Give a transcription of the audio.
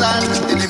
sun.